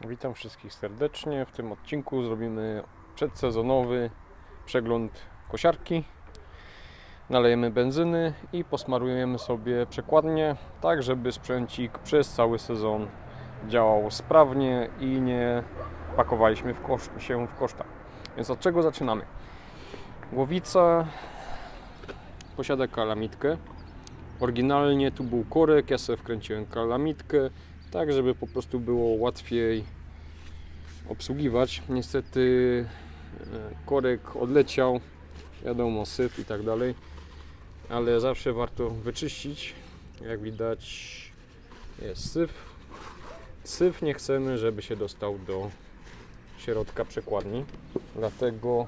Witam wszystkich serdecznie. W tym odcinku zrobimy przedsezonowy przegląd kosiarki. Nalejemy benzyny i posmarujemy sobie przekładnie, tak żeby sprzęcik przez cały sezon działał sprawnie i nie pakowaliśmy w się w koszta. Więc od czego zaczynamy? Głowica posiada kalamitkę. Oryginalnie tu był korek, ja sobie wkręciłem kalamitkę, tak żeby po prostu było łatwiej obsługiwać. Niestety e, korek odleciał, wiadomo, syf i tak dalej, ale zawsze warto wyczyścić. Jak widać jest syf. Syf nie chcemy, żeby się dostał do środka przekładni, dlatego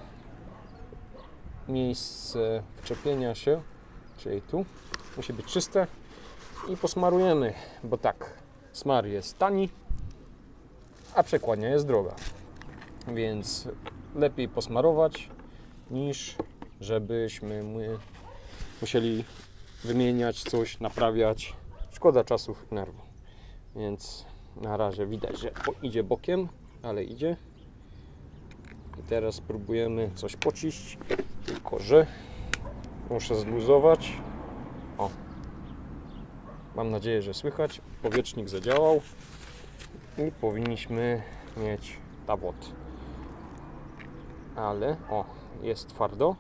miejsce wczepienia się, czyli tu, musi być czyste i posmarujemy, bo tak, smar jest tani, a przekładnia jest droga. Więc lepiej posmarować niż żebyśmy my musieli wymieniać coś, naprawiać. Szkoda czasów i nerwu. Więc na razie widać, że idzie bokiem, ale idzie. I teraz spróbujemy coś pociść, tylko że muszę zluzować. Mam nadzieję, że słychać. Powietrznik zadziałał i powinniśmy mieć tawot. Ale o, jest twardo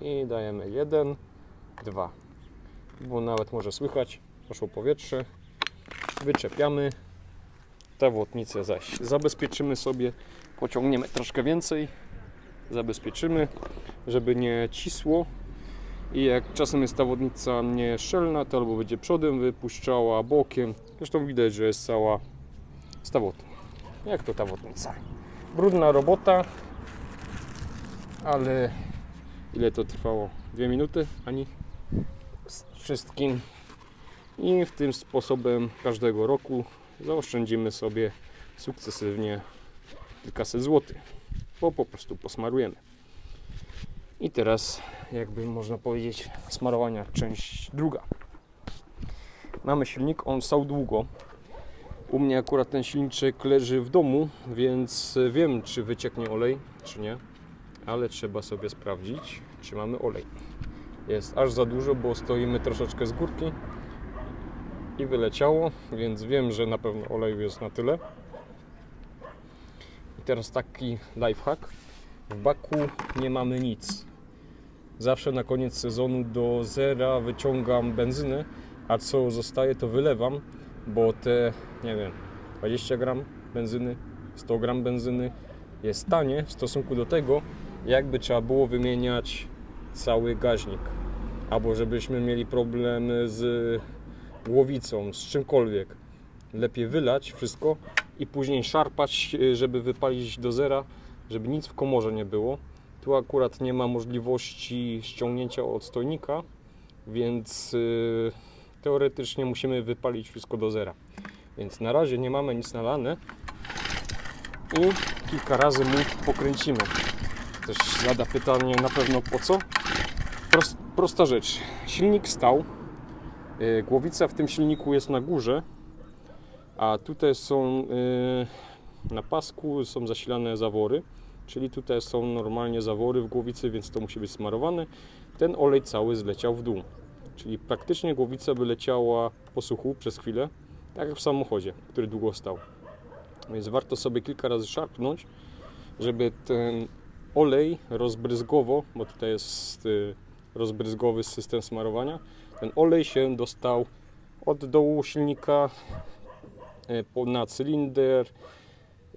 i dajemy jeden, dwa. Bo nawet może słychać, poszło powietrze. Wyczepiamy tawotnicę zaś. Zabezpieczymy sobie, pociągniemy troszkę więcej. Zabezpieczymy, żeby nie cisło. I jak czasem jest ta wodnica nieszczelna, to albo będzie przodem wypuszczała, bokiem. Zresztą widać, że jest cała z tawotu. Jak to tawotnica? Brudna robota, ale ile to trwało? Dwie minuty? Ani z wszystkim. I w tym sposobem każdego roku zaoszczędzimy sobie sukcesywnie kilkaset złotych, bo po prostu posmarujemy. I teraz, jakby można powiedzieć, smarowania część druga. Mamy silnik, on stał długo. U mnie akurat ten silniczek leży w domu, więc wiem, czy wycieknie olej, czy nie. Ale trzeba sobie sprawdzić, czy mamy olej. Jest aż za dużo, bo stoimy troszeczkę z górki i wyleciało, więc wiem, że na pewno oleju jest na tyle. I teraz taki lifehack. W baku nie mamy nic. Zawsze na koniec sezonu do zera wyciągam benzynę, a co zostaje to wylewam, bo te, nie wiem, 20 gram benzyny, 100 gram benzyny jest tanie w stosunku do tego, jakby trzeba było wymieniać cały gaźnik. Albo żebyśmy mieli problem z głowicą, z czymkolwiek. Lepiej wylać wszystko i później szarpać, żeby wypalić do zera, żeby nic w komorze nie było. Tu akurat nie ma możliwości ściągnięcia odstojnika, więc y, teoretycznie musimy wypalić wszystko do zera. Więc na razie nie mamy nic nalane i kilka razy mu pokręcimy. Też zada pytanie na pewno po co. Prost, prosta rzecz. Silnik stał. y, Głowica w tym silniku jest na górze, a tutaj są y, na pasku są zasilane zawory, czyli tutaj są normalnie zawory w głowicy, więc to musi być smarowane. Ten olej cały zleciał w dół, czyli praktycznie głowica by leciała po suchu przez chwilę, tak jak w samochodzie, który długo stał. Więc warto sobie kilka razy szarpnąć, żeby ten olej rozbryzgowo, bo tutaj jest y, rozbryzgowy system smarowania, ten olej się dostał od dołu silnika y, na cylinder,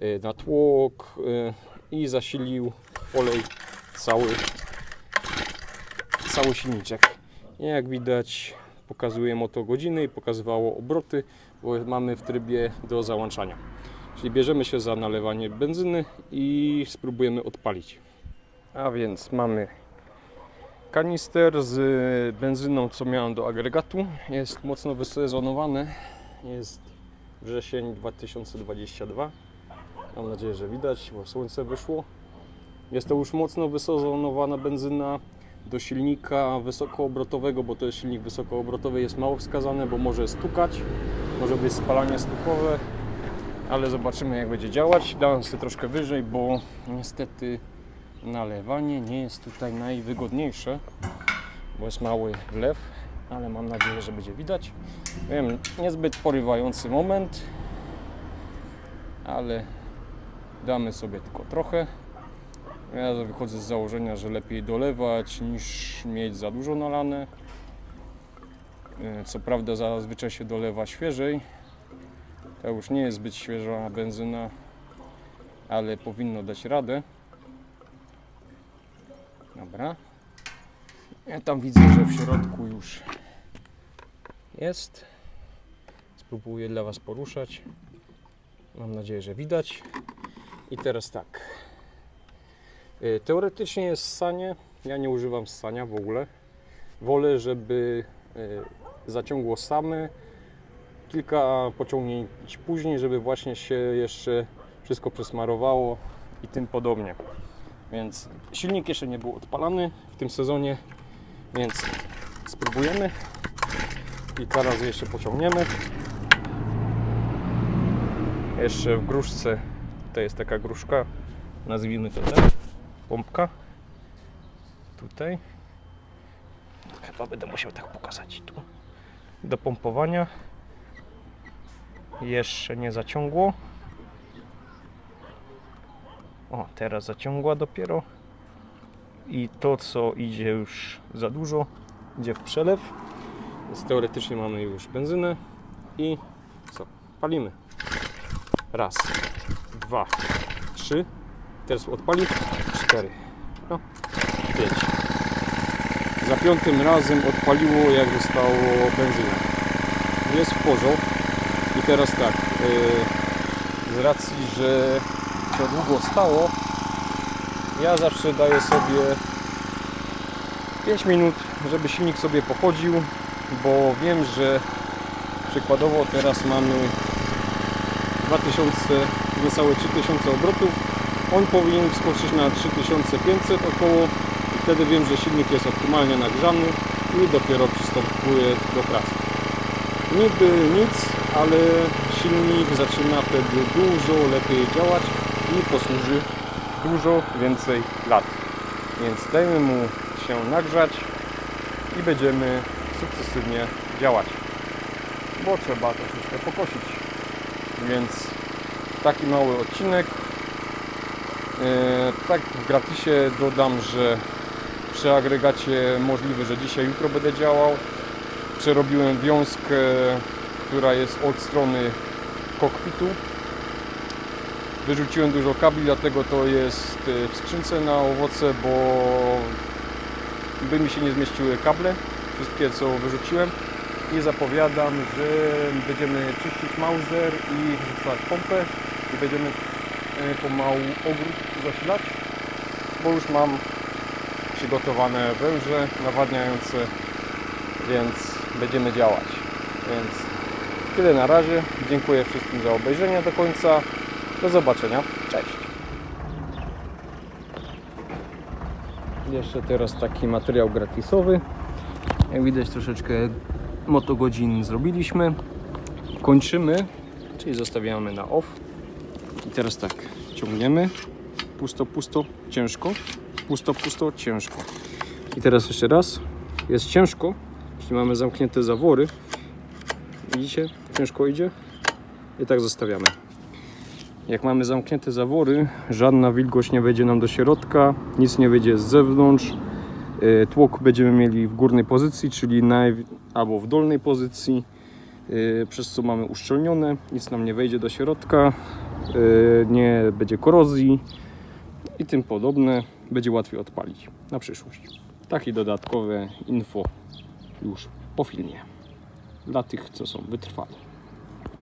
y, na tłok i zasilił olej cały, cały silniczek. Jak widać pokazuje moto godziny i pokazywało obroty, bo mamy w trybie do załączania. Czyli bierzemy się za nalewanie benzyny i spróbujemy odpalić. A więc mamy kanister z benzyną, co miałem do agregatu. Jest mocno wysezonowany. Jest wrzesień 2022. Mam nadzieję, że widać, bo słońce wyszło. Jest to już mocno wysezonowana benzyna do silnika wysokoobrotowego, bo to jest silnik wysokoobrotowy, jest mało wskazane, bo może stukać, może być spalanie stukowe, ale zobaczymy jak będzie działać. Dałem sobie troszkę wyżej, bo niestety nalewanie nie jest tutaj najwygodniejsze, bo jest mały wlew, ale mam nadzieję, że będzie widać. Wiem, niezbyt porywający moment, ale damy sobie tylko trochę. Ja wychodzę z założenia, że lepiej dolewać niż mieć za dużo nalane. E, Co prawda zazwyczaj się dolewa świeżej. To już nie jest zbyt świeża benzyna, ale powinno dać radę. Dobra. Ja tam widzę, że w środku już jest. Spróbuję dla Was poruszać. Mam nadzieję, że widać. I teraz tak. Y, Teoretycznie jest ssanie. Ja nie używam ssania w ogóle. Wolę, żeby y, zaciągło same. Kilka pociągnięć później, żeby właśnie się jeszcze wszystko przesmarowało i tym podobnie. Więc silnik jeszcze nie był odpalany w tym sezonie, więc spróbujemy. Kilka razy jeszcze pociągniemy. Jeszcze w gruszce, to jest taka gruszka, nazwijmy to tak, pompka. Tutaj. Chyba będę musiał tak pokazać tu. Do pompowania. Jeszcze nie zaciągło. O, teraz zaciągła dopiero. I to, co idzie już za dużo, idzie w przelew. Więc teoretycznie mamy już benzynę. I co? Palimy. Raz, dwa, trzy. Teraz odpali. Cztery. No, pięć. Za piątym razem odpaliło, jak zostało benzyna. Jest w porządku. I teraz tak. Yy, z racji, że to długo stało, ja zawsze daję sobie 5 minut, żeby silnik sobie pochodził, bo wiem, że przykładowo teraz mamy 2000, niecałe 3000 obrotów. On powinien wskoczyć na 3500 około i wtedy wiem, że silnik jest optymalnie nagrzany i dopiero przystępuję do pracy. Niby nic, ale silnik zaczyna wtedy dużo lepiej działać i posłuży dużo więcej lat. Więc dajmy mu się nagrzać i będziemy sukcesywnie działać. Bo trzeba troszeczkę pokosić. Więc taki mały odcinek. E, tak w gratisie dodam, że przy agregacie możliwe, że dzisiaj, jutro będę działał. Przerobiłem wiązkę, która jest od strony kokpitu. Wyrzuciłem dużo kabli, dlatego to jest e, w skrzynce na owoce, bo by mi się nie zmieściły kable, wszystkie co wyrzuciłem. I zapowiadam, że będziemy czyścić Mauser i wrzucać pompę będziemy e, pomału ogród zasilać, bo już mam przygotowane węże nawadniające, więc będziemy działać. Więc tyle na razie. Dziękuję wszystkim za obejrzenie do końca. Do zobaczenia. Cześć. Jeszcze teraz taki materiał gratisowy. Jak widać troszeczkę motogodzin zrobiliśmy. Kończymy, czyli zostawiamy na off. Teraz tak, ciągniemy. Pusto, pusto, ciężko. Pusto, pusto, ciężko. I teraz jeszcze raz. Jest ciężko, jeśli mamy zamknięte zawory. Widzicie? Ciężko idzie. I tak zostawiamy. Jak mamy zamknięte zawory, żadna wilgoć nie wejdzie nam do środka, nic nie wyjdzie z zewnątrz. E, Tłok będziemy mieli w górnej pozycji, czyli naj... albo w dolnej pozycji, e, przez co mamy uszczelnione, nic nam nie wejdzie do środka, nie będzie korozji i tym podobne. Będzie łatwiej odpalić na przyszłość. Takie dodatkowe info już po filmie dla tych, co są wytrwali.